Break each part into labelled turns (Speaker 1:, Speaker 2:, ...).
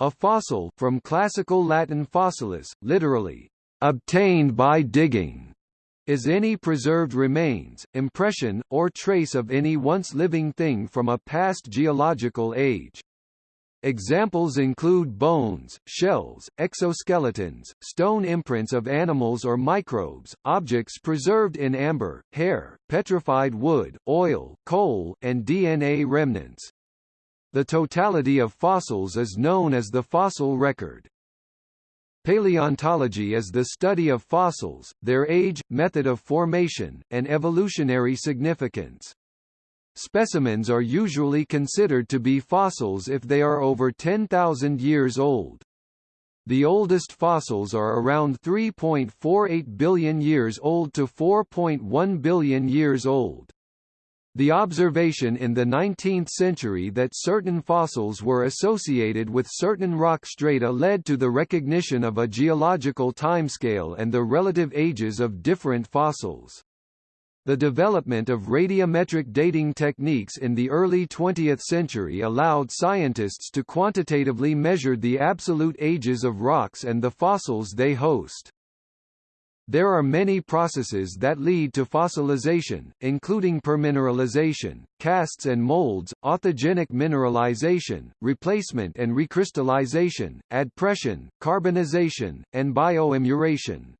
Speaker 1: A fossil from classical Latin fossilis, literally, obtained by digging, is any preserved remains, impression, or trace of any once living thing from a past geological age. Examples include bones, shells, exoskeletons, stone imprints of animals or microbes, objects preserved in amber, hair, petrified wood, oil, coal, and DNA remnants. The totality of fossils is known as the fossil record. Paleontology is the study of fossils, their age, method of formation, and evolutionary significance. Specimens are usually considered to be fossils if they are over 10,000 years old. The oldest fossils are around 3.48 billion years old to 4.1 billion years old. The observation in the 19th century that certain fossils were associated with certain rock strata led to the recognition of a geological timescale and the relative ages of different fossils. The development of radiometric dating techniques in the early 20th century allowed scientists to quantitatively measure the absolute ages of rocks and the fossils they host. There are many processes that lead to fossilization, including permineralization, casts and molds, authigenic mineralization, replacement and recrystallization, adpression, carbonization, and bioimmuration.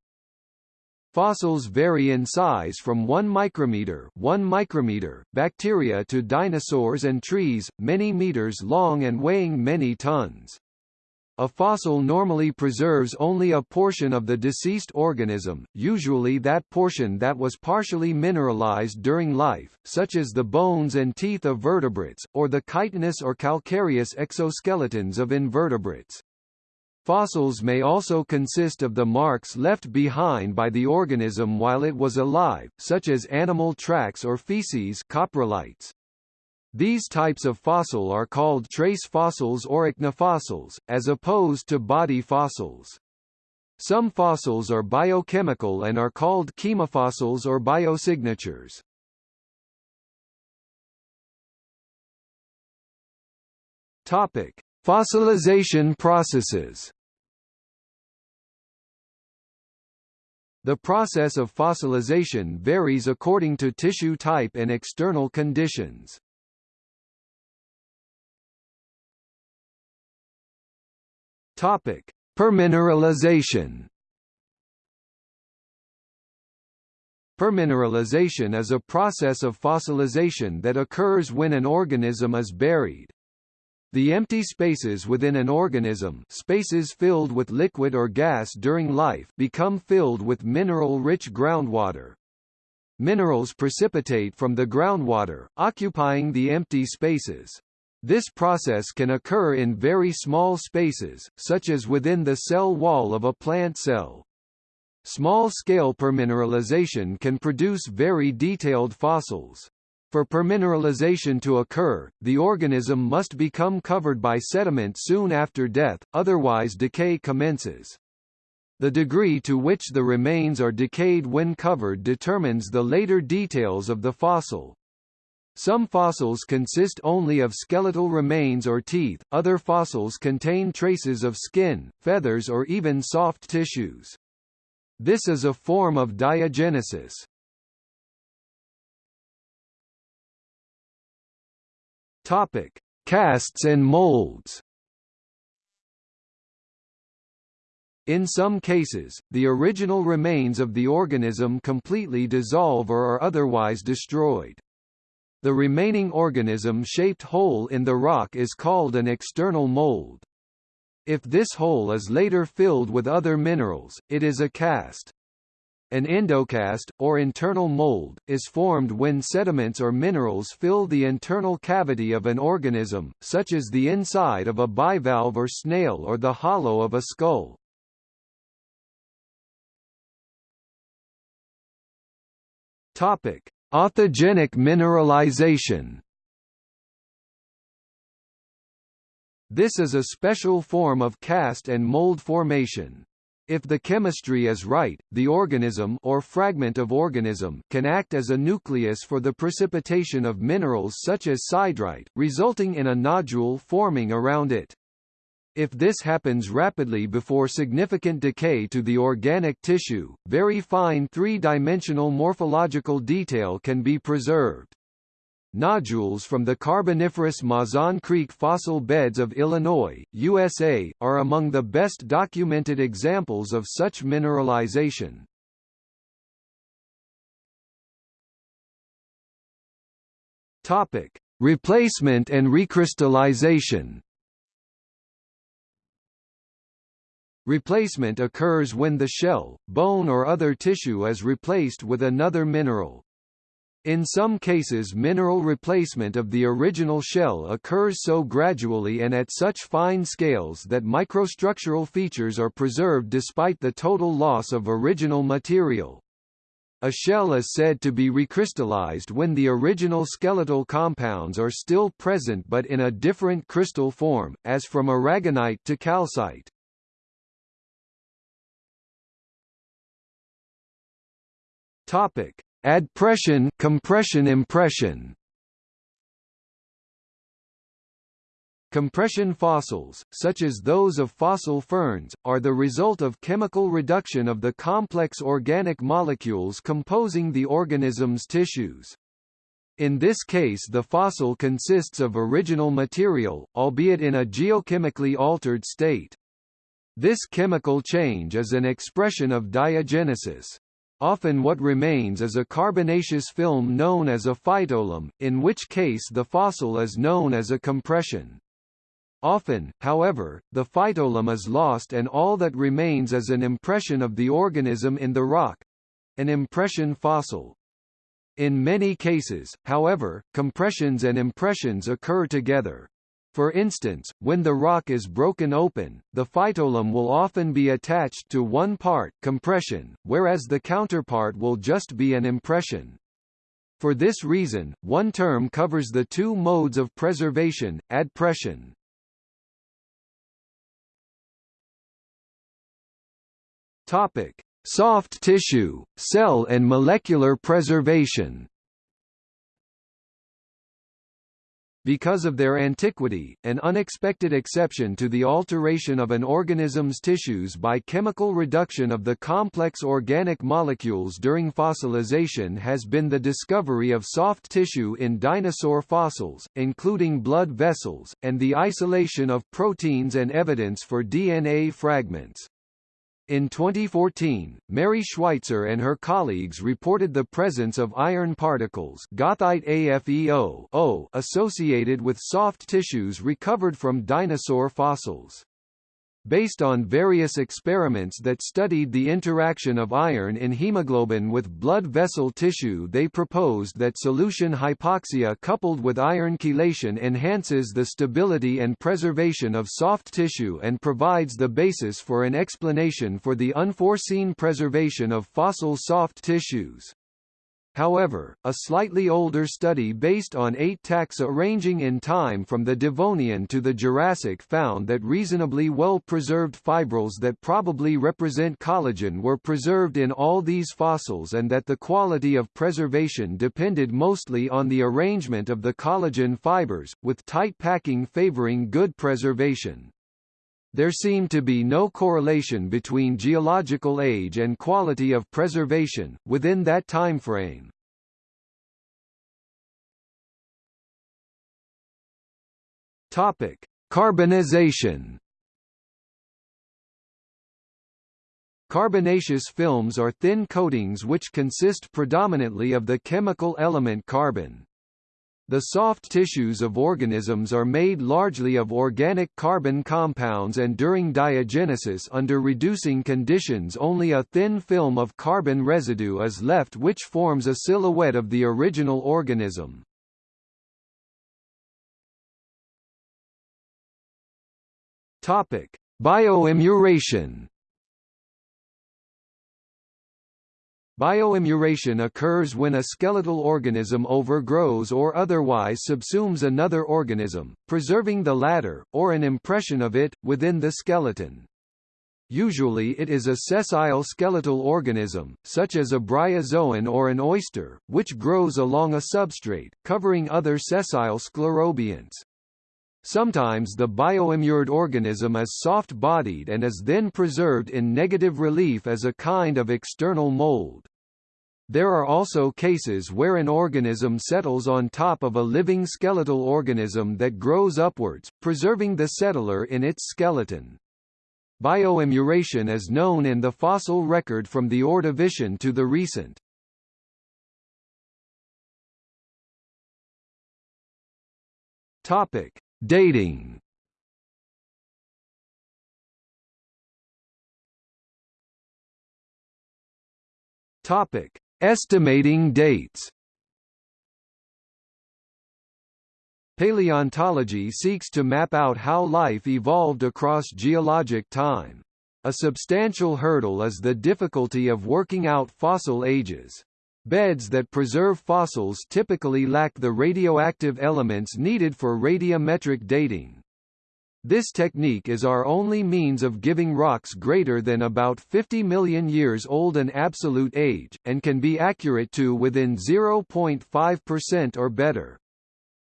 Speaker 1: Fossils vary in size from 1 micrometer, 1 micrometer bacteria to dinosaurs and trees, many meters long and weighing many tons. A fossil normally preserves only a portion of the deceased organism, usually that portion that was partially mineralized during life, such as the bones and teeth of vertebrates, or the chitinous or calcareous exoskeletons of invertebrates. Fossils may also consist of the marks left behind by the organism while it was alive, such as animal tracks or feces coprolites. These types of fossil are called trace fossils or ichnofossils, as opposed to body fossils. Some fossils are biochemical and are called chemofossils or biosignatures. Topic: Fossilization processes. The process of fossilization varies according to tissue type and external conditions. Topic: Permineralization. Permineralization is a process of fossilization that occurs when an organism is buried. The empty spaces within an organism spaces filled with liquid or gas during life become filled with mineral-rich groundwater. Minerals precipitate from the groundwater, occupying the empty spaces. This process can occur in very small spaces, such as within the cell wall of a plant cell. Small-scale permineralization can produce very detailed fossils. For permineralization to occur, the organism must become covered by sediment soon after death, otherwise decay commences. The degree to which the remains are decayed when covered determines the later details of the fossil. Some fossils consist only of skeletal remains or teeth, other fossils contain traces of skin, feathers or even soft tissues. This is a form of diagenesis. Topic: Casts and molds. In some cases, the original remains of the organism completely dissolve or are otherwise destroyed. The remaining organism-shaped hole in the rock is called an external mold. If this hole is later filled with other minerals, it is a cast. An endocast, or internal mold, is formed when sediments or minerals fill the internal cavity of an organism, such as the inside of a bivalve or snail or the hollow of a skull. Topic: Authigenic mineralization. This is a special form of cast and mold formation. If the chemistry is right, the organism or fragment of organism can act as a nucleus for the precipitation of minerals such as siderite, resulting in a nodule forming around it. If this happens rapidly before significant decay to the organic tissue, very fine three-dimensional morphological detail can be preserved. Nodules from the Carboniferous Mazon Creek fossil beds of Illinois, USA, are among the best documented examples of such mineralization. Topic: Replacement and recrystallization. Replacement occurs when the shell, bone or other tissue is replaced with another mineral. In some cases mineral replacement of the original shell occurs so gradually and at such fine scales that microstructural features are preserved despite the total loss of original material. A shell is said to be recrystallized when the original skeletal compounds are still present but in a different crystal form, as from aragonite to calcite. Topic: Adpression, compression impression. Compression fossils, such as those of fossil ferns, are the result of chemical reduction of the complex organic molecules composing the organism's tissues. In this case the fossil consists of original material, albeit in a geochemically altered state. This chemical change is an expression of diagenesis. Often what remains is a carbonaceous film known as a phytoleim, in which case the fossil is known as a compression. Often, however, the phytoleim is lost and all that remains is an impression of the organism in the rock—an impression fossil. In many cases, however, compressions and impressions occur together. For instance, when the rock is broken open, the phytoleim will often be attached to one part compression, whereas the counterpart will just be an impression. For this reason, one term covers the two modes of preservation, adpression. Topic: Soft tissue, cell and molecular preservation. Because of their antiquity, an unexpected exception to the alteration of an organism's tissues by chemical reduction of the complex organic molecules during fossilization has been the discovery of soft tissue in dinosaur fossils, including blood vessels, and the isolation of proteins and evidence for DNA fragments. In 2014, Mary Schweitzer and her colleagues reported the presence of iron particles AFEO associated with soft tissues recovered from dinosaur fossils. Based on various experiments that studied the interaction of iron in hemoglobin with blood vessel tissue they proposed that solution hypoxia coupled with iron chelation enhances the stability and preservation of soft tissue and provides the basis for an explanation for the unforeseen preservation of fossil soft tissues. However, a slightly older study based on eight taxa ranging in time from the Devonian to the Jurassic found that reasonably well-preserved fibrils that probably represent collagen were preserved in all these fossils and that the quality of preservation depended mostly on the arrangement of the collagen fibers, with tight packing favoring good preservation. There seemed to be no correlation between geological age and quality of preservation, within that timeframe. Topic: Carbonization. Carbonaceous films are thin coatings which consist predominantly of the chemical element carbon. The soft tissues of organisms are made largely of organic carbon compounds and during diagenesis under reducing conditions only a thin film of carbon residue is left which forms a silhouette of the original organism. Topic: Bioimmuration Bioimmuration occurs when a skeletal organism overgrows or otherwise subsumes another organism, preserving the latter, or an impression of it, within the skeleton. Usually it is a sessile skeletal organism, such as a bryozoan or an oyster, which grows along a substrate, covering other sessile sclerobionts. Sometimes the bioimmured organism is soft-bodied and is then preserved in negative relief as a kind of external mold. There are also cases where an organism settles on top of a living skeletal organism that grows upwards, preserving the settler in its skeleton. Bioimmuration is known in the fossil record from the Ordovician to the recent. Topic: Dating. Topic: Estimating dates. Paleontology seeks to map out how life evolved across geologic time. A substantial hurdle is the difficulty of working out fossil ages. Beds that preserve fossils typically lack the radioactive elements needed for radiometric dating. This technique is our only means of giving rocks greater than about 50 million years old an absolute age, and can be accurate to within 0.5% or better.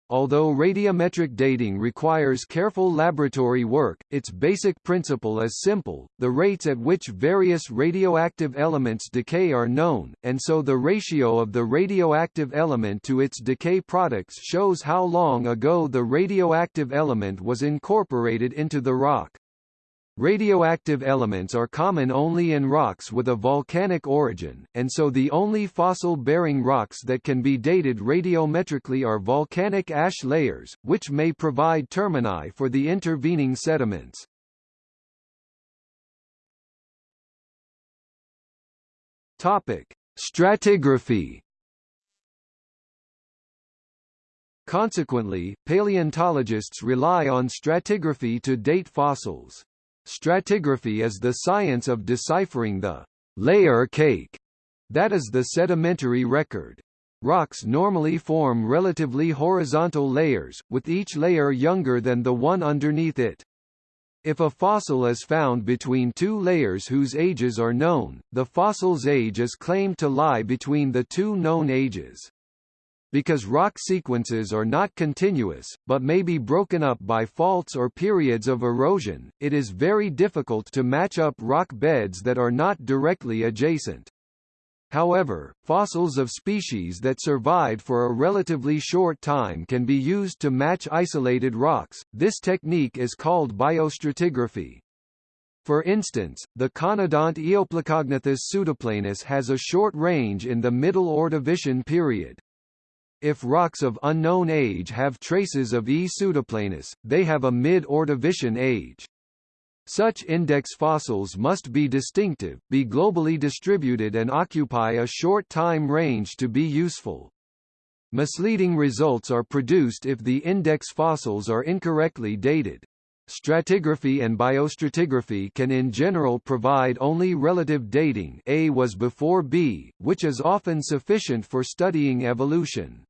Speaker 1: Although radiometric dating requires careful laboratory work, its basic principle is simple, the rates at which various radioactive elements decay are known, and so the ratio of the radioactive element to its decay products shows how long ago the radioactive element was incorporated into the rock. Radioactive elements are common only in rocks with a volcanic origin, and so the only fossil-bearing rocks that can be dated radiometrically are volcanic ash layers, which may provide termini for the intervening sediments. Topic: Stratigraphy Consequently, paleontologists rely on stratigraphy to date fossils. Stratigraphy is the science of deciphering the layer cake that is the sedimentary record. Rocks normally form relatively horizontal layers, with each layer younger than the one underneath it. If a fossil is found between two layers whose ages are known, the fossil's age is claimed to lie between the two known ages. Because rock sequences are not continuous, but may be broken up by faults or periods of erosion, it is very difficult to match up rock beds that are not directly adjacent. However, fossils of species that survived for a relatively short time can be used to match isolated rocks. This technique is called biostratigraphy. For instance, the conodont Eoplacognathus pseudoplanus has a short range in the Middle Ordovician period. If rocks of unknown age have traces of E. pseudoplanus, they have a mid-Ordovician age. Such index fossils must be distinctive, be globally distributed and occupy a short time range to be useful. Misleading results are produced if the index fossils are incorrectly dated. Stratigraphy and biostratigraphy can in general provide only relative dating A was before B, which is often sufficient for studying evolution.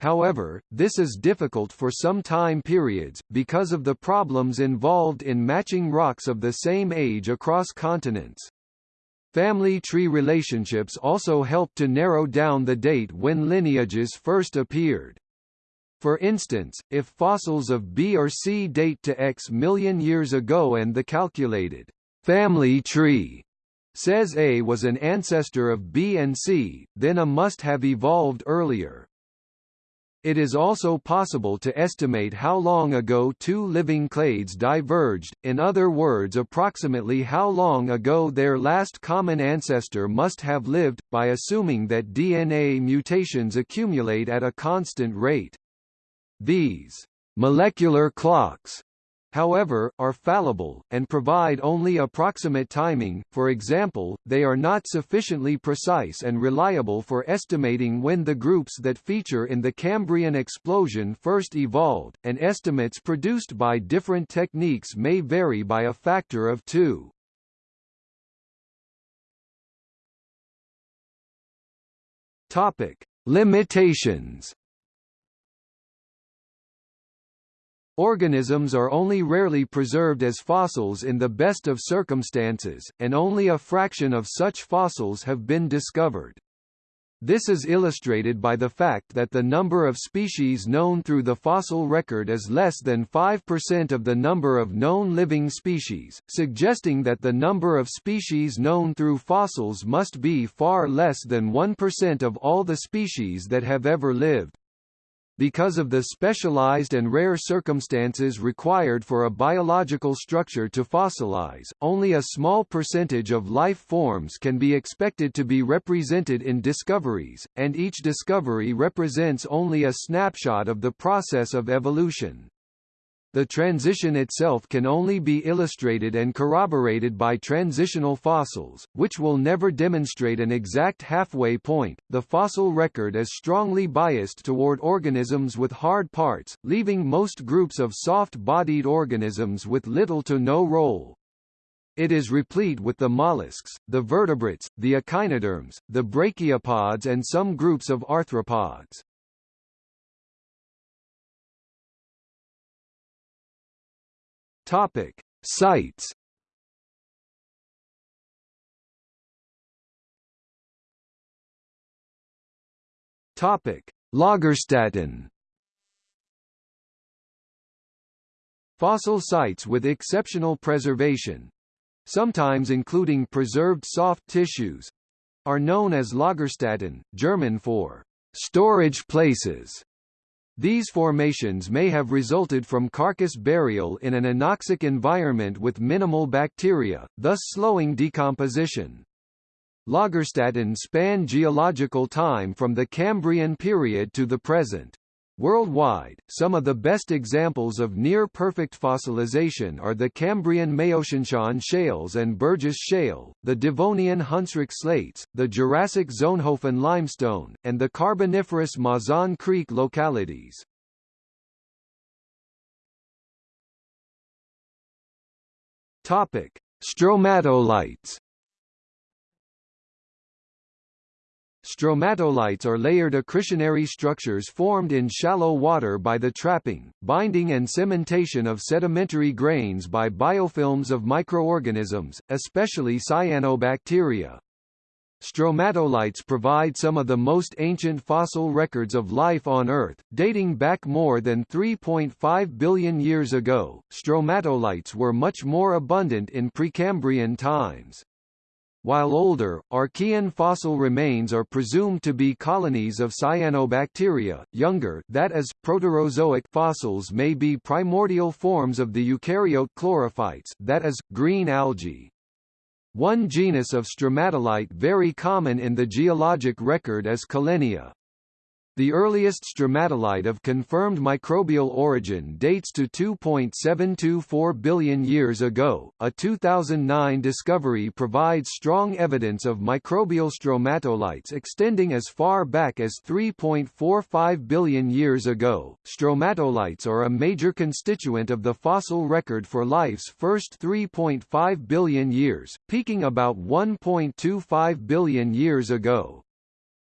Speaker 1: However, this is difficult for some time periods, because of the problems involved in matching rocks of the same age across continents. Family tree relationships also help to narrow down the date when lineages first appeared. For instance, if fossils of B or C date to X million years ago and the calculated family tree says A was an ancestor of B and C, then A must have evolved earlier. It is also possible to estimate how long ago two living clades diverged, in other words approximately how long ago their last common ancestor must have lived, by assuming that DNA mutations accumulate at a constant rate. These molecular clocks however, are fallible, and provide only approximate timing, for example, they are not sufficiently precise and reliable for estimating when the groups that feature in the Cambrian explosion first evolved, and estimates produced by different techniques may vary by a factor of two. Topic. Limitations Organisms are only rarely preserved as fossils in the best of circumstances, and only a fraction of such fossils have been discovered. This is illustrated by the fact that the number of species known through the fossil record is less than 5% of the number of known living species, suggesting that the number of species known through fossils must be far less than 1% of all the species that have ever lived. Because of the specialized and rare circumstances required for a biological structure to fossilize, only a small percentage of life forms can be expected to be represented in discoveries, and each discovery represents only a snapshot of the process of evolution. The transition itself can only be illustrated and corroborated by transitional fossils, which will never demonstrate an exact halfway point. The fossil record is strongly biased toward organisms with hard parts, leaving most groups of soft-bodied organisms with little to no role. It is replete with the mollusks, the vertebrates, the echinoderms, the brachiopods and some groups of arthropods. Topic: Sites. Topic: Lagerstätten. Fossil sites with exceptional preservation, sometimes including preserved soft tissues, are known as Lagerstätten, German for storage places. These formations may have resulted from carcass burial in an anoxic environment with minimal bacteria, thus slowing decomposition. Lagerstätten span geological time from the Cambrian period to the present. Worldwide, some of the best examples of near-perfect fossilization are the Cambrian Maotianshan shales and Burgess Shale, the Devonian Hunsrück slates, the Jurassic Solnhofen limestone, and the Carboniferous Mazon Creek localities. Topic: Stromatolites Stromatolites are layered accretionary structures formed in shallow water by the trapping, binding and cementation of sedimentary grains by biofilms of microorganisms, especially cyanobacteria. Stromatolites provide some of the most ancient fossil records of life on Earth, dating back more than 3.5 billion years ago. Stromatolites were much more abundant in Precambrian times. While older, Archean fossil remains are presumed to be colonies of cyanobacteria, younger that is, Proterozoic fossils may be primordial forms of the eukaryote chlorophytes that is, green algae. One genus of stromatolite very common in the geologic record is Collenia. The earliest stromatolite of confirmed microbial origin dates to 2.724 billion years ago. A 2009 discovery provides strong evidence of microbial stromatolites extending as far back as 3.45 billion years ago. Stromatolites are a major constituent of the fossil record for life's first 3.5 billion years, peaking about 1.25 billion years ago.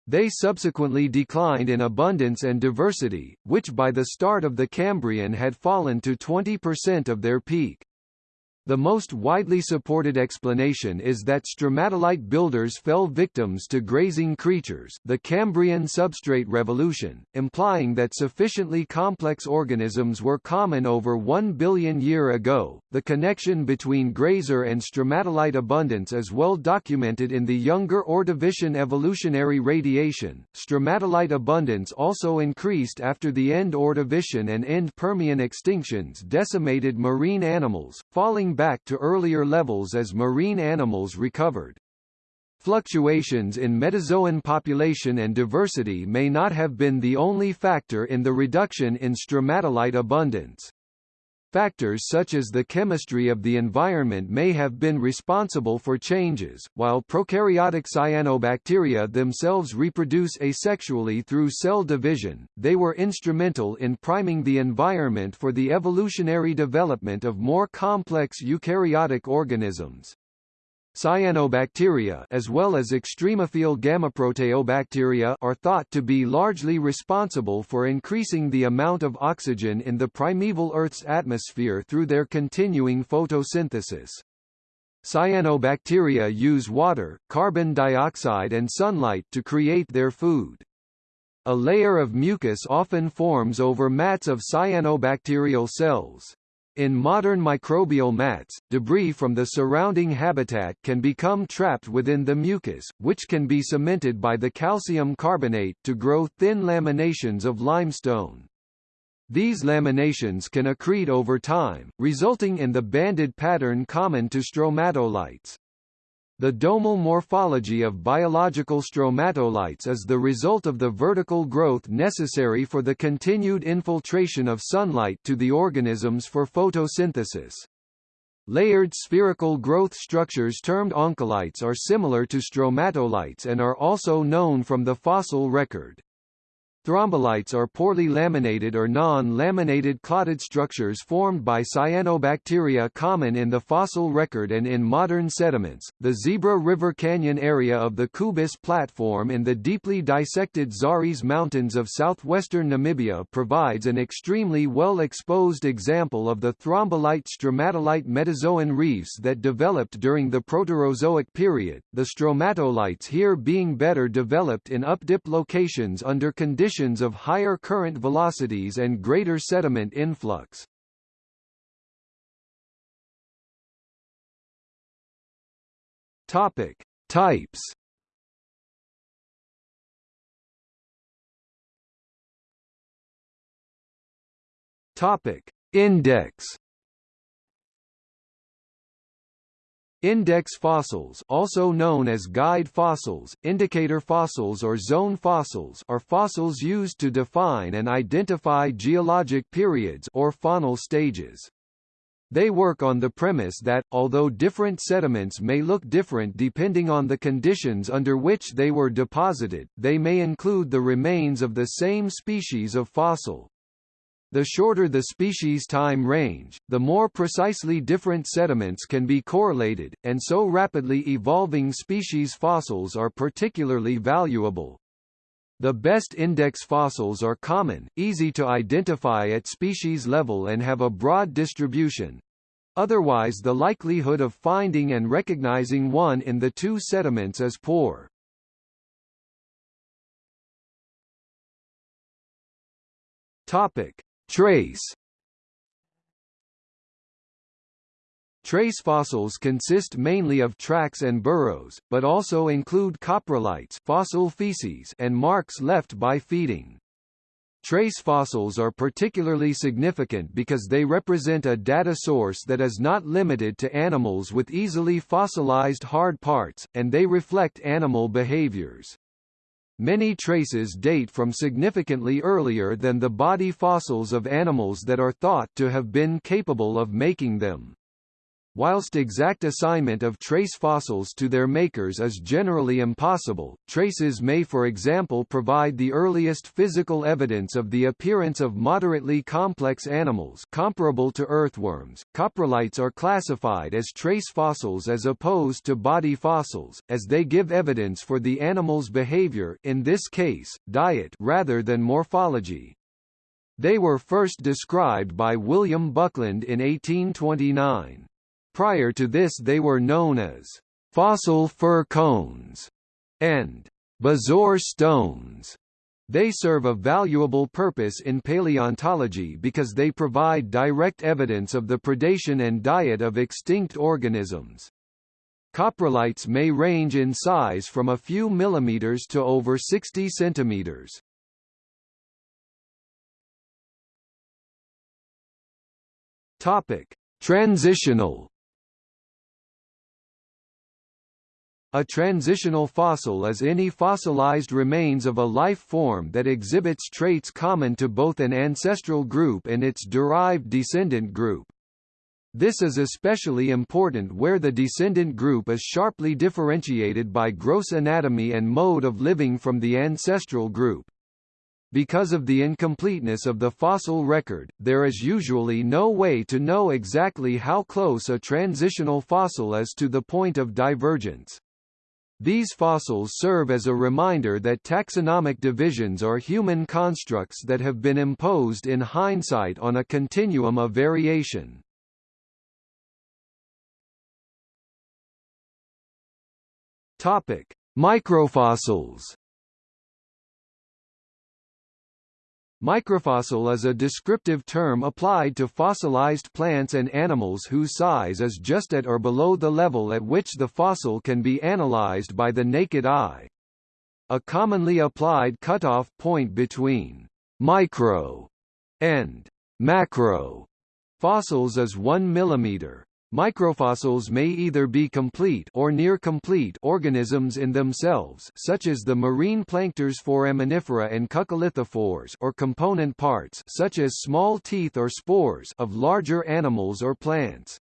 Speaker 1: They subsequently declined in abundance and diversity, which by the start of the Cambrian had fallen to 20% of their peak. The most widely supported explanation is that stromatolite builders fell victims to grazing creatures the Cambrian substrate revolution, implying that sufficiently complex organisms were common over 1 billion year ago. The connection between grazer and stromatolite abundance is well documented in the younger Ordovician evolutionary radiation. Stromatolite abundance also increased after the end Ordovician and end Permian extinctions decimated marine animals, falling back to earlier levels as marine animals recovered. Fluctuations in metazoan population and diversity may not have been the only factor in the reduction in stromatolite abundance. Factors such as the chemistry of the environment may have been responsible for changes, while prokaryotic cyanobacteria themselves reproduce asexually through cell division, they were instrumental in priming the environment for the evolutionary development of more complex eukaryotic organisms. Cyanobacteria as well as extremophile gammaproteobacteria are thought to be largely responsible for increasing the amount of oxygen in the primeval Earth's atmosphere through their continuing photosynthesis. Cyanobacteria use water, carbon dioxide and sunlight to create their food. A layer of mucus often forms over mats of cyanobacterial cells. In modern microbial mats, debris from the surrounding habitat can become trapped within the mucus, which can be cemented by the calcium carbonate to grow thin laminations of limestone. These laminations can accrete over time, resulting in the banded pattern common to stromatolites. The domal morphology of biological stromatolites is the result of the vertical growth necessary for the continued infiltration of sunlight to the organisms for photosynthesis. Layered spherical growth structures termed oncolites are similar to stromatolites and are also known from the fossil record. Thrombolites are poorly laminated or non-laminated clotted structures formed by cyanobacteria common in the fossil record and in modern sediments. The Zebra River Canyon area of the Kubis Platform in the deeply dissected Zaris Mountains of southwestern Namibia provides an extremely well-exposed example of the thrombolite stromatolite metazoan reefs that developed during the Proterozoic period, the stromatolites here being better developed in updip locations under conditions conditions of higher current velocities and greater sediment influx. Topic: Types. Topic: Index. Index fossils also known as guide fossils, indicator fossils or zone fossils are fossils used to define and identify geologic periods or faunal stages. They work on the premise that, although different sediments may look different depending on the conditions under which they were deposited, they may include the remains of the same species of fossil. The shorter the species time range, the more precisely different sediments can be correlated, and so rapidly evolving species fossils are particularly valuable. The best index fossils are common, easy to identify at species level and have a broad distribution. Otherwise the likelihood of finding and recognizing one in the two sediments is poor. Topic: Trace Trace fossils consist mainly of tracks and burrows, but also include coprolites fossil feces and marks left by feeding. Trace fossils are particularly significant because they represent a data source that is not limited to animals with easily fossilized hard parts, and they reflect animal behaviors. Many traces date from significantly earlier than the body fossils of animals that are thought to have been capable of making them. Whilst exact assignment of trace fossils to their makers is generally impossible, traces may for example provide the earliest physical evidence of the appearance of moderately complex animals comparable to earthworms. Coprolites are classified as trace fossils as opposed to body fossils, as they give evidence for the animal's behavior in this case, diet rather than morphology. They were first described by William Buckland in 1829. Prior to this they were known as fossil fir cones and bezoar stones. They serve a valuable purpose in paleontology because they provide direct evidence of the predation and diet of extinct organisms. Coprolites may range in size from a few millimeters to over 60 centimeters. Topic: Transitional A transitional fossil is any fossilized remains of a life form that exhibits traits common to both an ancestral group and its derived descendant group. This is especially important where the descendant group is sharply differentiated by gross anatomy and mode of living from the ancestral group. Because of the incompleteness of the fossil record, there is usually no way to know exactly how close a transitional fossil is to the point of divergence. These fossils serve as a reminder that taxonomic divisions are human constructs that have been imposed in hindsight on a continuum of variation. Topic: Microfossils Microfossil is a descriptive term applied to fossilized plants and animals whose size is just at or below the level at which the fossil can be analyzed by the naked eye. A commonly applied cutoff point between micro and macro fossils is 1 mm. Microfossils may either be complete or near-complete organisms in themselves such as the marine planktons Foraminifera and Coccolithophores or component parts such as small teeth or spores of larger animals or plants.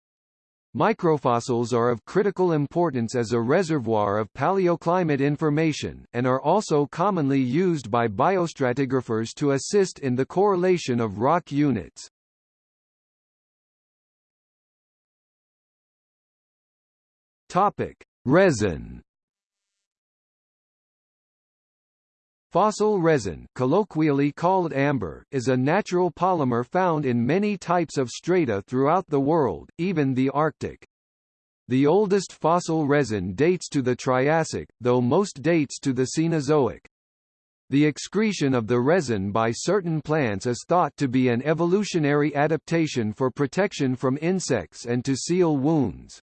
Speaker 1: Microfossils are of critical importance as a reservoir of paleoclimate information, and are also commonly used by biostratigraphers to assist in the correlation of rock units. Topic: Resin. Fossil resin, colloquially called amber, is a natural polymer found in many types of strata throughout the world, even the Arctic. The oldest fossil resin dates to the Triassic, though most dates to the Cenozoic. The excretion of the resin by certain plants is thought to be an evolutionary adaptation for protection from insects and to seal wounds.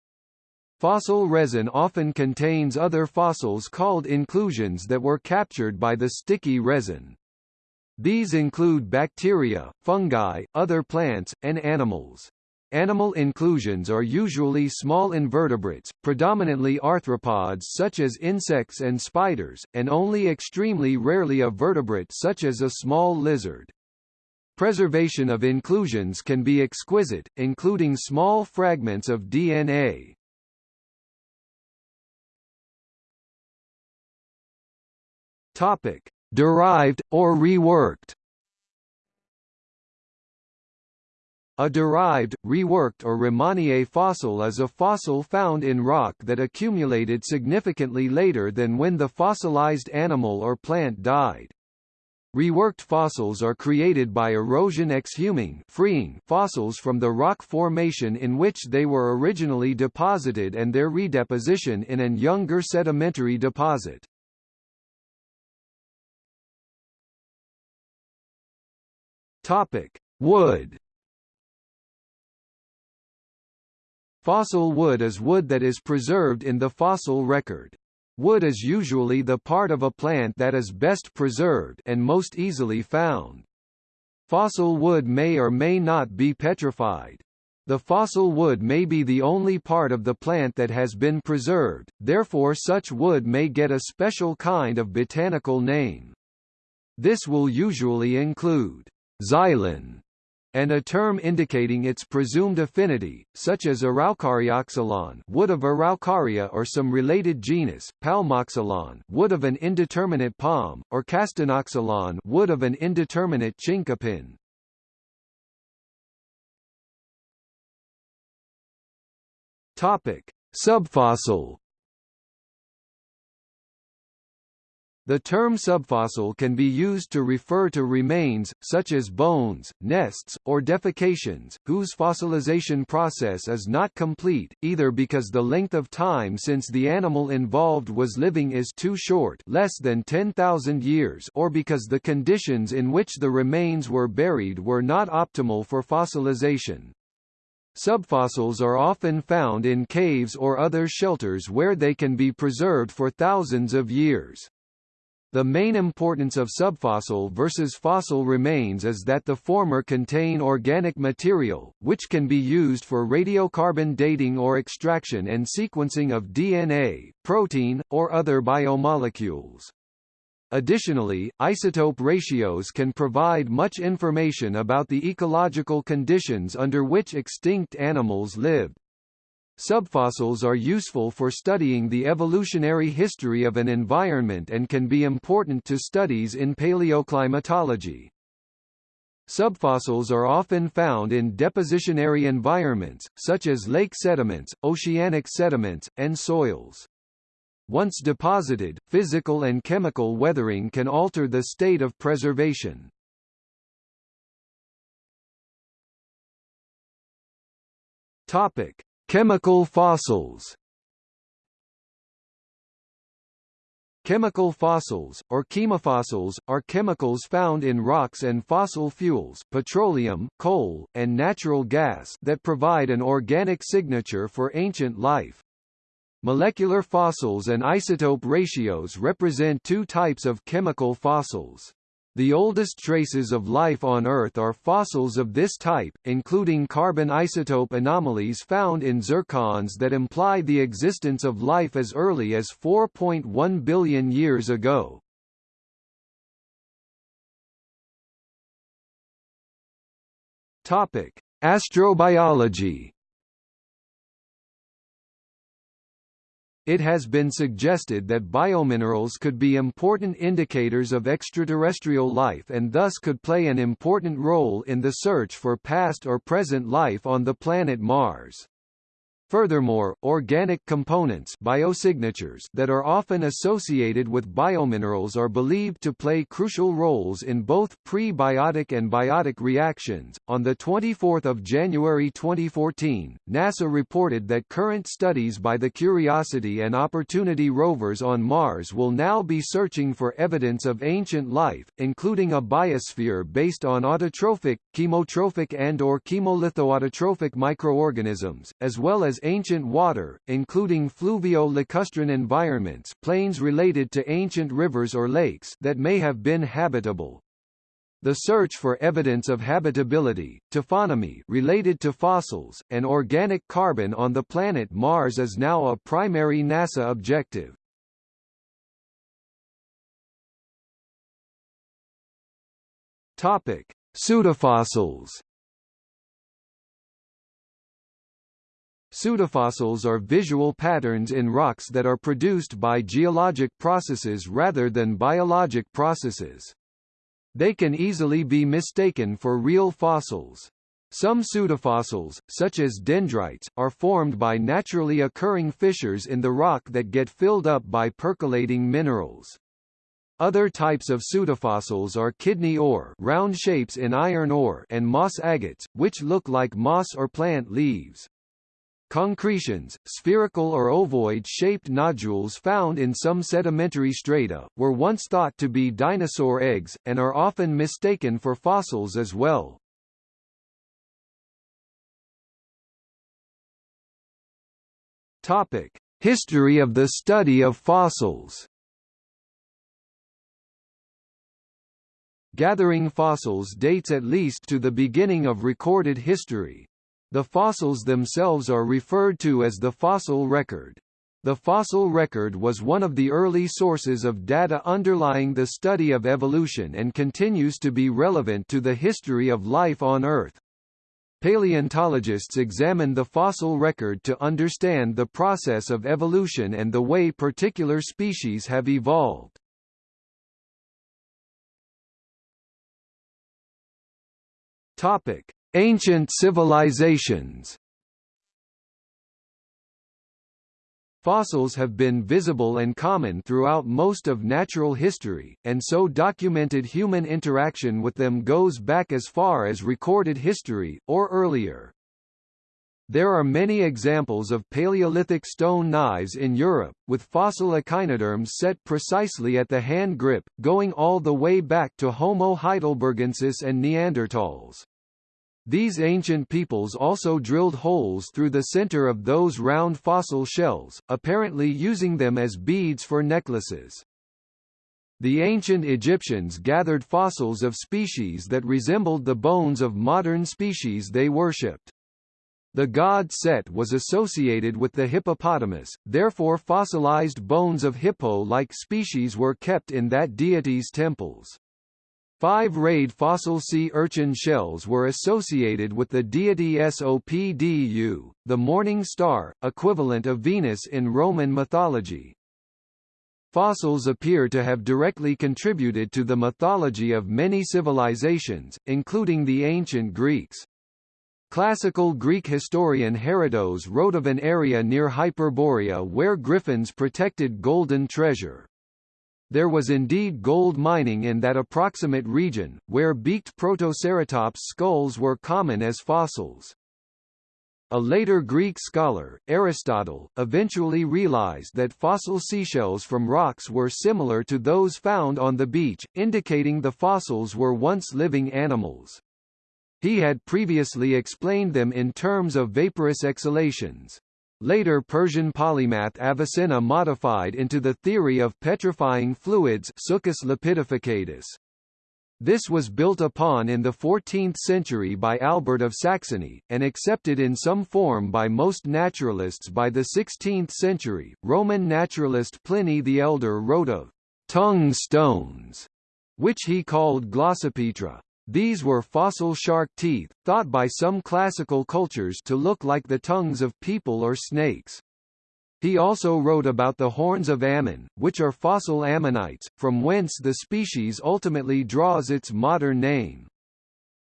Speaker 1: Fossil resin often contains other fossils called inclusions that were captured by the sticky resin. These include bacteria, fungi, other plants, and animals. Animal inclusions are usually small invertebrates, predominantly arthropods such as insects and spiders, and only extremely rarely a vertebrate such as a small lizard. Preservation of inclusions can be exquisite, including small fragments of DNA. Topic: Derived or reworked. A derived, reworked or remanié fossil is a fossil found in rock that accumulated significantly later than when the fossilized animal or plant died. Reworked fossils are created by erosion exhuming freeing fossils from the rock formation in which they were originally deposited and their redeposition in an younger sedimentary deposit. Topic: Wood. Fossil wood is wood that is preserved in the fossil record. Wood is usually the part of a plant that is best preserved and most easily found. Fossil wood may or may not be petrified. The fossil wood may be the only part of the plant that has been preserved, therefore such wood may get a special kind of botanical name. This will usually include xylem, and a term indicating its presumed affinity, such as Araucarioxylon wood of Araucaria or some related genus, Palmoxylon wood of an indeterminate palm, or Castanoxylon wood of an indeterminate chinkapin. Topic: Subfossil The term subfossil can be used to refer to remains, such as bones, nests, or defecations, whose fossilization process is not complete, either because the length of time since the animal involved was living is too short less than 10,000 years or because the conditions in which the remains were buried were not optimal for fossilization. Subfossils are often found in caves or other shelters where they can be preserved for thousands of years. The main importance of subfossil versus fossil remains is that the former contain organic material, which can be used for radiocarbon dating or extraction and sequencing of DNA, protein, or other biomolecules. Additionally, isotope ratios can provide much information about the ecological conditions under which extinct animals lived. Subfossils are useful for studying the evolutionary history of an environment and can be important to studies in paleoclimatology. Subfossils are often found in depositionary environments, such as lake sediments, oceanic sediments, and soils. Once deposited, physical and chemical weathering can alter the state of preservation. Topic: Chemical fossils Chemical fossils, or chemofossils, are chemicals found in rocks and fossil fuels petroleum, coal, and natural gas that provide an organic signature for ancient life. Molecular fossils and isotope ratios represent two types of chemical fossils. The oldest traces of life on Earth are fossils of this type, including carbon isotope anomalies found in zircons that imply the existence of life as early as 4.1 billion years ago. Topic: Astrobiology It has been suggested that biominerals could be important indicators of extraterrestrial life and thus could play an important role in the search for past or present life on the planet Mars. Furthermore, organic components biosignatures that are often associated with biominerals are believed to play crucial roles in both prebiotic and biotic reactions. On the 24th of January 2014, NASA reported that current studies by the Curiosity and Opportunity rovers on Mars will now be searching for evidence of ancient life, including a biosphere based on autotrophic, chemotrophic and or chemolithoautotrophic microorganisms, as well as ancient water, including fluvio-lacustrine environments plains related to ancient rivers or lakes that may have been habitable. The search for evidence of habitability, taphonomy related to fossils, and organic carbon on the planet Mars is now a primary NASA objective. Topic: Pseudofossils Pseudofossils are visual patterns in rocks that are produced by geologic processes rather than biologic processes. They can easily be mistaken for real fossils. Some pseudofossils, such as dendrites, are formed by naturally occurring fissures in the rock that get filled up by percolating minerals. Other types of pseudofossils are kidney ore round shapes in iron ore and moss agates, which look like moss or plant leaves. Concretions, spherical or ovoid-shaped nodules found in some sedimentary strata, were once thought to be dinosaur eggs, and are often mistaken for fossils as well. Topic: History of the study of fossils. Gathering fossils dates at least to the beginning of recorded history, the fossils themselves are referred to as the fossil record. The fossil record was one of the early sources of data underlying the study of evolution and continues to be relevant to the history of life on Earth. Paleontologists examine the fossil record to understand the process of evolution and the way particular species have evolved. Topic: Ancient civilizations Fossils have been visible and common throughout most of natural history, and so documented human interaction with them goes back as far as recorded history, or earlier. There are many examples of Paleolithic stone knives in Europe, with fossil echinoderms set precisely at the hand grip, going all the way back to Homo heidelbergensis and Neanderthals. These ancient peoples also drilled holes through the center of those round fossil shells, apparently using them as beads for necklaces. The ancient Egyptians gathered fossils of species that resembled the bones of modern species they worshipped. The god Set was associated with the hippopotamus, therefore fossilized bones of hippo-like species were kept in that deity's temples. Five-rayed fossil sea urchin shells were associated with the deity Sopdu, the morning star, equivalent of Venus in Roman mythology. Fossils appear to have directly contributed to the mythology of many civilizations, including the ancient Greeks. Classical Greek historian Herodotus wrote of an area near Hyperborea where griffins protected golden treasure. There was indeed gold mining in that approximate region, where beaked Protoceratops skulls were common as fossils. A later Greek scholar, Aristotle, eventually realized that fossil seashells from rocks were similar to those found on the beach, indicating the fossils were once living animals. He had previously explained them in terms of vaporous exhalations. Later Persian polymath Avicenna modified into the theory of petrifying fluids. This was built upon in the 14th century by Albert of Saxony, and accepted in some form by most naturalists by the 16th century. Roman naturalist Pliny the Elder wrote of tongue stones, which he called glossopetra. These were fossil shark teeth, thought by some classical cultures to look like the tongues of people or snakes. He also wrote about the horns of Ammon, which are fossil ammonites, from whence the species ultimately draws its modern name.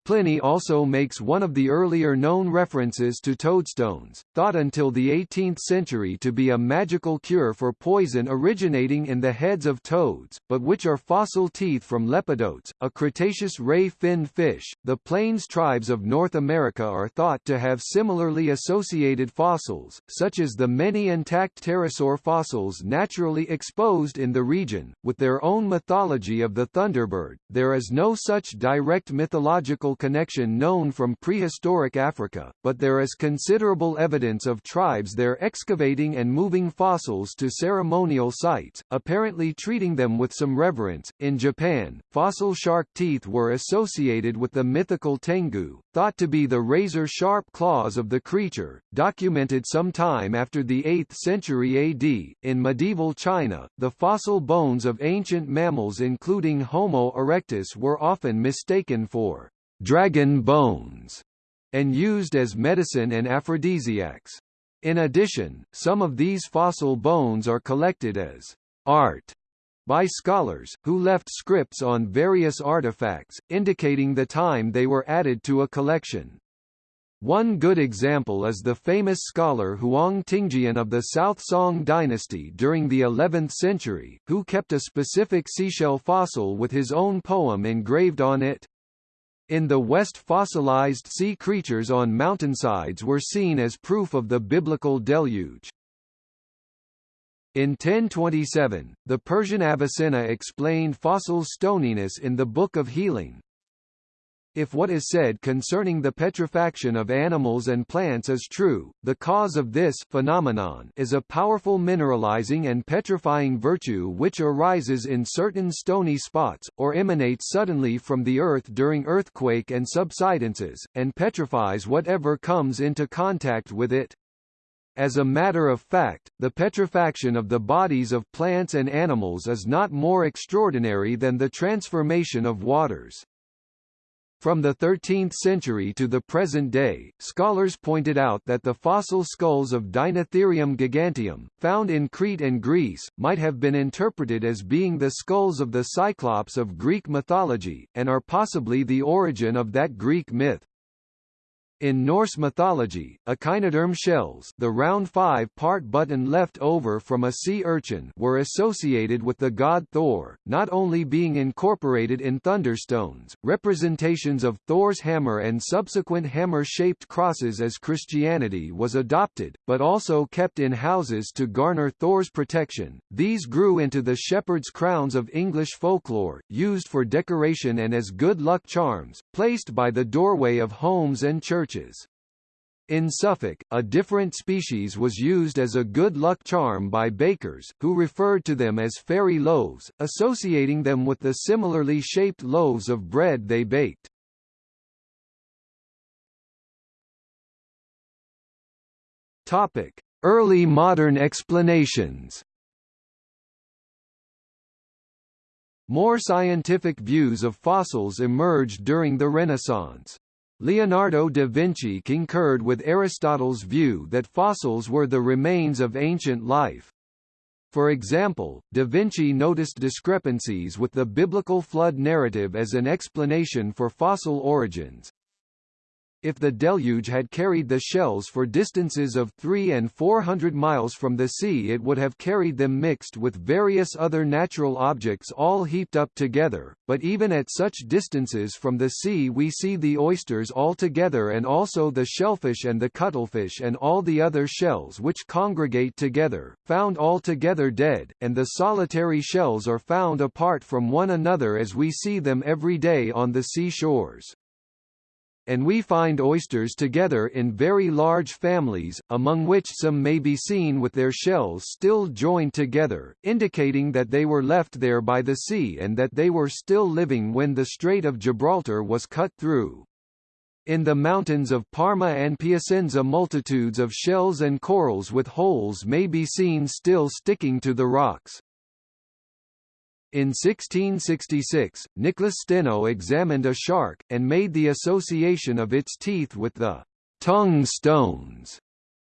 Speaker 1: Pliny also makes one of the earlier known references to toadstones, thought until the 18th century to be a magical cure for poison originating in the heads of toads, but which are fossil teeth from lepidotes, a Cretaceous ray-fin fish. The plains tribes of North America are thought to have similarly associated fossils, such as the many intact pterosaur fossils naturally exposed in the region, with their own mythology of the thunderbird. There is no such direct mythological connection known from prehistoric Africa, but there is considerable evidence of tribes there excavating and moving fossils to ceremonial sites, apparently treating them with some reverence. In Japan, fossil shark teeth were associated with the mythical tengu, thought to be the razor-sharp claws of the creature, documented some time after the 8th century AD. In medieval China, the fossil bones of ancient mammals including Homo erectus were often mistaken for dragon bones, and used as medicine and aphrodisiacs. In addition, some of these fossil bones are collected as art by scholars, who left scripts on various artifacts, indicating the time they were added to a collection. One good example is the famous scholar Huang Tingjian of the South Song dynasty during the 11th century, who kept a specific seashell fossil with his own poem engraved on it. In the West fossilized sea creatures on mountainsides were seen as proof of the biblical deluge. In 1027, the Persian Avicenna explained fossil stoniness in the Book of Healing, if what is said concerning the petrifaction of animals and plants is true, the cause of this phenomenon is a powerful mineralizing and petrifying virtue which arises in certain stony spots, or emanates suddenly from the earth during earthquake and subsidences, and petrifies whatever comes into contact with it. As a matter of fact, the petrifaction of the bodies of plants and animals is not more extraordinary than the transformation of waters. From the 13th century to the present day, scholars pointed out that the fossil skulls of Deinotherium giganteum, found in Crete and Greece, might have been interpreted as being the skulls of the Cyclops of Greek mythology, and are possibly the origin of that Greek myth. In Norse mythology, echinoderm shells the round five-part button left over from a sea urchin were associated with the god Thor, not only being incorporated in thunderstones, representations of Thor's hammer and subsequent hammer-shaped crosses as Christianity was adopted, but also kept in houses to garner Thor's protection. These grew into the shepherd's crowns of English folklore, used for decoration and as good luck charms, placed by the doorway of homes and churches churches. In Suffolk, a different species was used as a good luck charm by bakers, who referred to them as fairy loaves, associating them with the similarly shaped loaves of bread they baked. Topic: Early modern explanations. More scientific views of fossils emerged during the Renaissance. Leonardo da Vinci concurred with Aristotle's view that fossils were the remains of ancient life. For example, da Vinci noticed discrepancies with the biblical flood narrative as an explanation for fossil origins. If the deluge had carried the shells for distances of 3 and 400 miles from the sea it would have carried them mixed with various other natural objects all heaped up together, but even at such distances from the sea we see the oysters all together and also the shellfish and the cuttlefish and all the other shells which congregate together, found all together dead, and the solitary shells are found apart from one another as we see them every day on the seashores. And we find oysters together in very large families, among which some may be seen with their shells still joined together, indicating that they were left there by the sea and that they were still living when the Strait of Gibraltar was cut through. In the mountains of Parma and Piacenza multitudes of shells and corals with holes may be seen still sticking to the rocks. In 1666, Nicholas Steno examined a shark, and made the association of its teeth with the tongue stones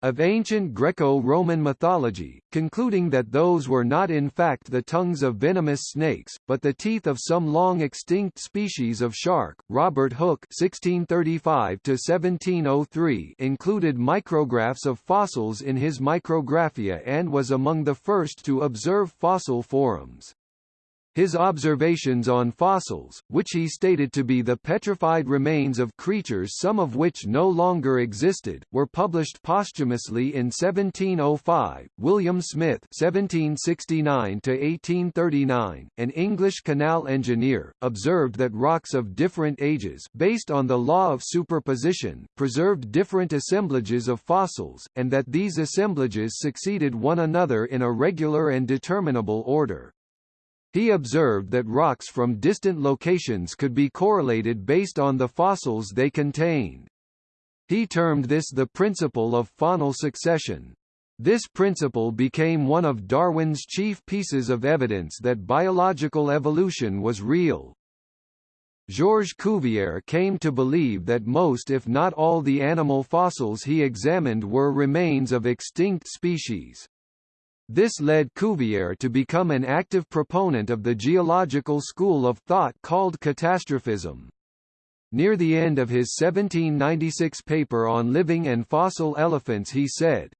Speaker 1: of ancient Greco-Roman mythology, concluding that those were not in fact the tongues of venomous snakes, but the teeth of some long-extinct species of shark. Robert Hooke (1635–1703) included micrographs of fossils in his Micrographia and was among the first to observe fossil forams. His observations on fossils, which he stated to be the petrified remains of creatures some of which no longer existed, were published posthumously in 1705. William Smith (1769–1839), an English canal engineer, observed that rocks of different ages, based on the law of superposition, preserved different assemblages of fossils, and that these assemblages succeeded one another in a regular and determinable order. He observed that rocks from distant locations could be correlated based on the fossils they contained. He termed this the principle of faunal succession. This principle became one of Darwin's chief pieces of evidence that biological evolution was real. Georges Cuvier came to believe that most if not all the animal fossils he examined were remains of extinct species. This led Cuvier to become an active proponent of the geological school of thought called catastrophism. Near the end of his 1796 paper on living and fossil elephants he said,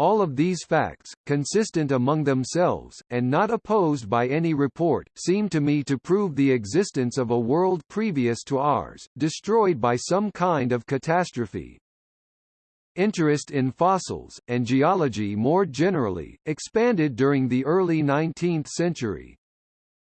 Speaker 1: all of these facts, consistent among themselves, and not opposed by any report, seem to me to prove the existence of a world previous to ours, destroyed by some kind of catastrophe. Interest in fossils, and geology more generally, expanded during the early 19th century.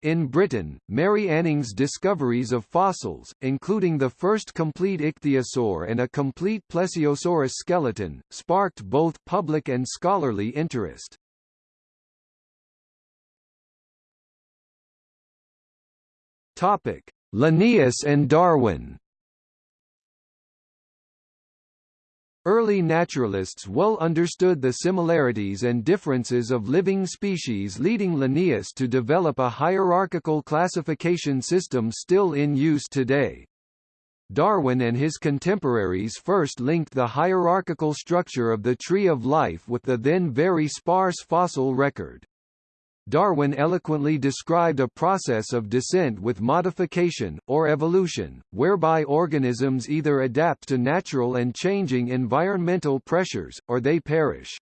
Speaker 1: In Britain, Mary Anning's discoveries of fossils, including the first complete ichthyosaur and a complete plesiosaurus skeleton, sparked both public and scholarly interest. Topic: Linnaeus and Darwin Early naturalists well understood the similarities and differences of living species leading Linnaeus to develop a hierarchical classification system still in use today. Darwin and his contemporaries first linked the hierarchical structure of the tree of life with the then very sparse fossil record. Darwin eloquently described a process of descent with modification, or evolution, whereby organisms either adapt to natural and changing environmental pressures, or they perish.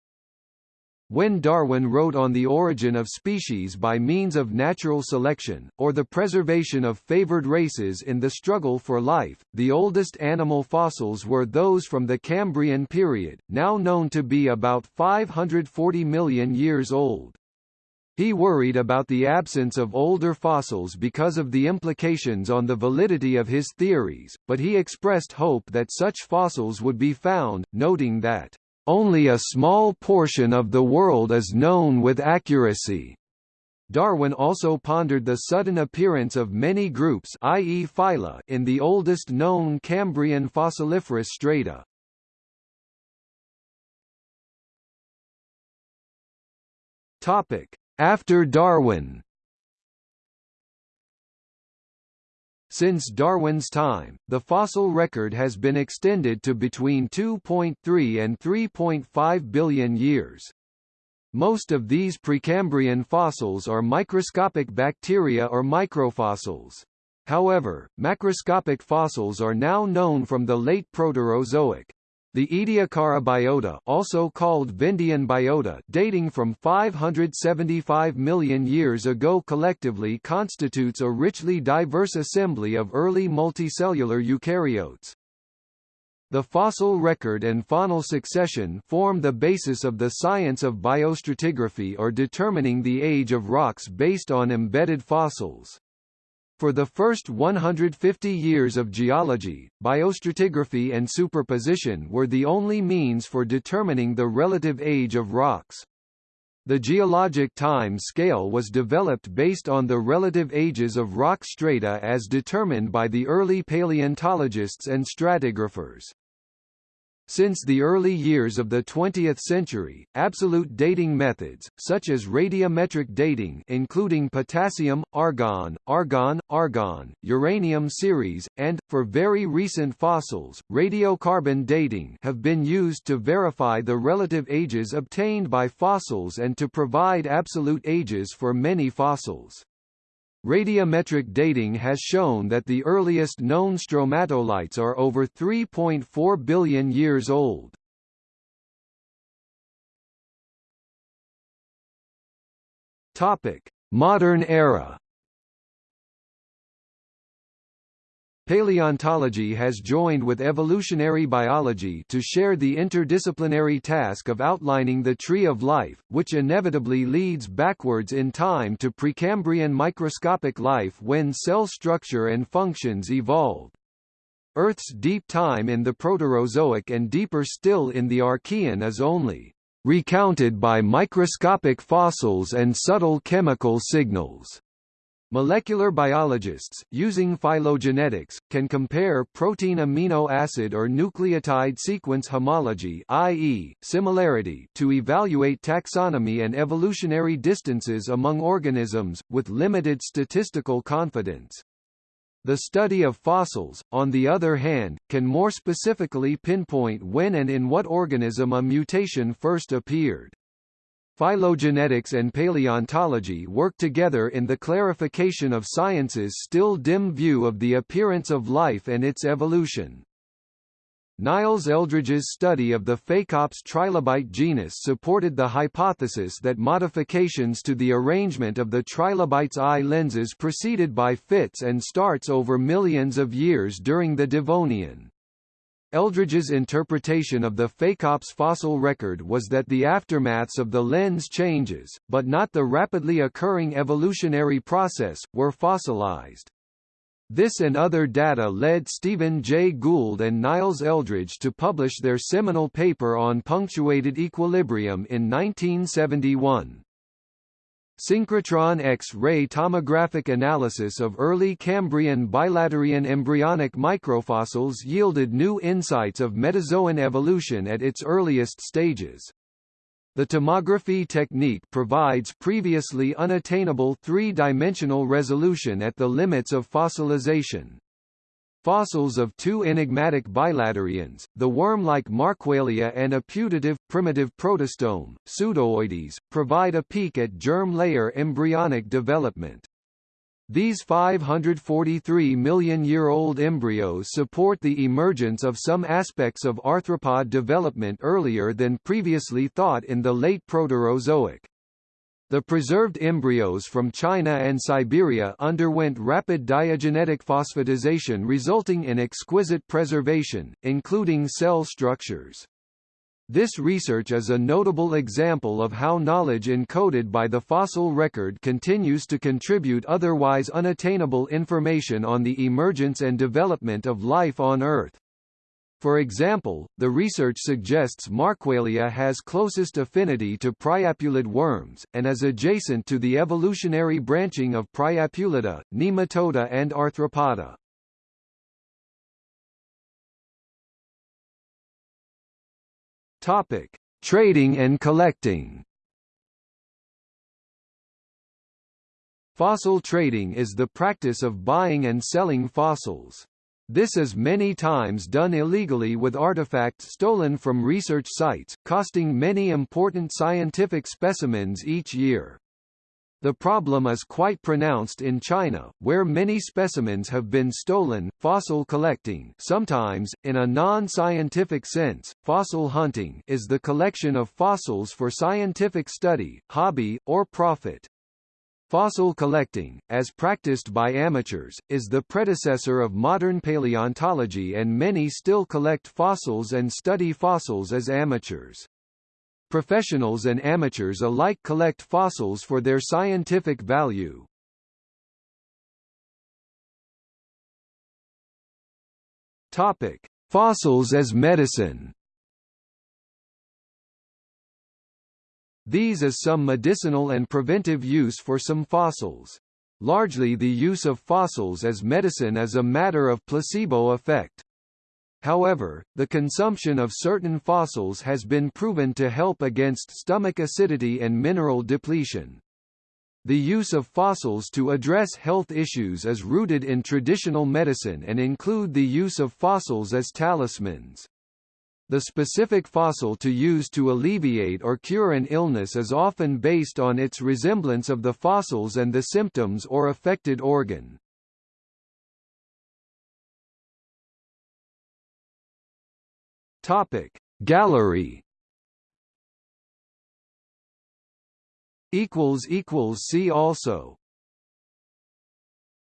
Speaker 1: When Darwin wrote on the origin of species by means of natural selection, or the preservation of favored races in the struggle for life, the oldest animal fossils were those from the Cambrian period, now known to be about 540 million years old. He worried about the absence of older fossils because of the implications on the validity of his theories, but he expressed hope that such fossils would be found, noting that, "...only a small portion of the world is known with accuracy." Darwin also pondered the sudden appearance of many groups i.e. phyla in the oldest known Cambrian fossiliferous strata. Topic: after Darwin Since Darwin's time, the fossil record has been extended to between 2.3 and 3.5 billion years. Most of these Precambrian fossils are microscopic bacteria or microfossils. However, macroscopic fossils are now known from the late Proterozoic. The Ediacara biota also called Vendian biota dating from 575 million years ago collectively constitutes a richly diverse assembly of early multicellular eukaryotes. The fossil record and faunal succession form the basis of the science of biostratigraphy or determining the age of rocks based on embedded fossils. For the first 150 years of geology, biostratigraphy and superposition were the only means for determining the relative age of rocks. The geologic time scale was developed based on the relative ages of rock strata as determined by the early paleontologists and stratigraphers. Since the early years of the 20th century, absolute dating methods, such as radiometric dating including potassium, argon, argon, argon, uranium series, and, for very recent fossils, radiocarbon dating have been used to verify the relative ages obtained by fossils and to provide absolute ages for many fossils. Radiometric dating has shown that the earliest known stromatolites are over 3.4 billion years old. Topic: Modern era. Paleontology has joined with evolutionary biology to share the interdisciplinary task of outlining the tree of life, which inevitably leads backwards in time to Precambrian microscopic life when cell structure and functions evolved. Earth's deep time in the Proterozoic and deeper still in the Archean is only recounted by microscopic fossils and subtle chemical signals. Molecular biologists, using phylogenetics, can compare protein amino acid or nucleotide sequence homology i.e., similarity to evaluate taxonomy and evolutionary distances among organisms, with limited statistical confidence. The study of fossils, on the other hand, can more specifically pinpoint when and in what organism a mutation first appeared. Phylogenetics and paleontology work together in the clarification of science's still dim view of the appearance of life and its evolution. Niles Eldredge's study of the Phacops trilobite genus supported the hypothesis that modifications to the arrangement of the trilobite's eye lenses proceeded by fits and starts over millions of years during the Devonian. Eldredge's interpretation of the Phacops fossil record was that the aftermaths of the lens changes, but not the rapidly occurring evolutionary process, were fossilized. This and other data led Stephen Jay Gould and Niles Eldredge to publish their seminal paper on punctuated equilibrium in 1971. Synchrotron X-ray tomographic analysis of early Cambrian bilaterian embryonic microfossils yielded new insights of metazoan evolution at its earliest stages. The tomography technique provides previously unattainable three-dimensional resolution at the limits of fossilization. Fossils of two enigmatic bilaterians, the worm-like Markuelia and a putative, primitive protostome, Pseudooides, provide a peek at germ layer embryonic development. These 543 million-year-old embryos support the emergence of some aspects of arthropod development earlier than previously thought in the late Proterozoic. The preserved embryos from China and Siberia underwent rapid diagenetic phosphatization resulting in exquisite preservation, including cell structures. This research is a notable example of how knowledge encoded by the fossil record continues to contribute otherwise unattainable information on the emergence and development of life on Earth. For example, the research suggests Markuelia has closest affinity to priapulid worms, and is adjacent to the evolutionary branching of Priapulida, Nematoda and Arthropoda. Topic: Trading and collecting. Fossil trading is the practice of buying and selling fossils. This is many times done illegally with artifacts stolen from research sites, costing many important scientific specimens each year. The problem is quite pronounced in China, where many specimens have been stolen. Fossil collecting, sometimes in a non-scientific sense, fossil hunting, is the collection of fossils for scientific study, hobby, or profit. Fossil collecting, as practiced by amateurs, is the predecessor of modern paleontology and many still collect fossils and study fossils as amateurs. Professionals and amateurs alike collect fossils for their scientific value. Topic: Fossils as medicine. These is some medicinal and preventive use for some fossils. Largely the use of fossils as medicine is a matter of placebo effect. However, the consumption of certain fossils has been proven to help against stomach acidity and mineral depletion. The use of fossils to address health issues is rooted in traditional medicine and include the use of fossils as talismans. The specific fossil to use to alleviate or cure an illness is often based on its resemblance of the fossils and the symptoms or affected organ. Topic Gallery equals equals see also